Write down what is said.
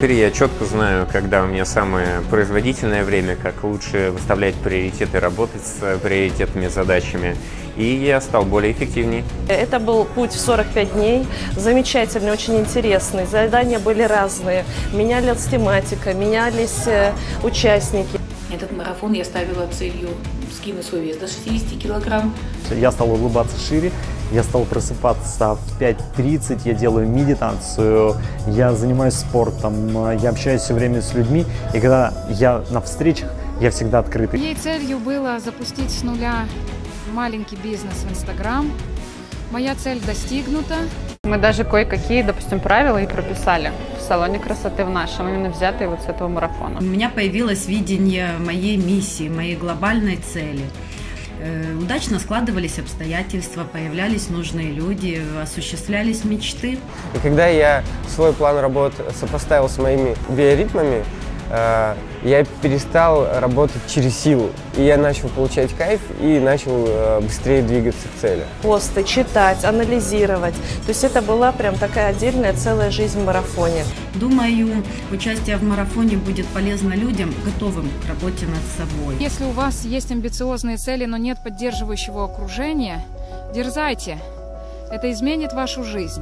Теперь я четко знаю, когда у меня самое производительное время, как лучше выставлять приоритеты, работать с приоритетными задачами. И я стал более эффективней. Это был путь в 45 дней, замечательный, очень интересный. Задания были разные, менялась тематика, менялись э, участники. Этот марафон я ставила целью скинуть свой вес до 60 килограмм. Я стал улыбаться шире, я стал просыпаться в 5.30, я делаю медитацию, я занимаюсь спортом, я общаюсь все время с людьми. И когда я на встречах, я всегда открытый. Моей целью было запустить с нуля маленький бизнес в Инстаграм. Моя цель достигнута. Мы даже кое-какие, допустим, правила и прописали в салоне красоты в нашем, именно взятые вот с этого марафона. У меня появилось видение моей миссии, моей глобальной цели. Э, Удачно складывались обстоятельства, появлялись нужные люди, осуществлялись мечты. И когда я свой план работы сопоставил с моими биоритмами, я перестал работать через силу. И я начал получать кайф и начал э, быстрее двигаться к цели. Посты, читать, анализировать. То есть это была прям такая отдельная целая жизнь в марафоне. Думаю, участие в марафоне будет полезно людям, готовым к работе над собой. Если у вас есть амбициозные цели, но нет поддерживающего окружения, дерзайте. Это изменит вашу жизнь.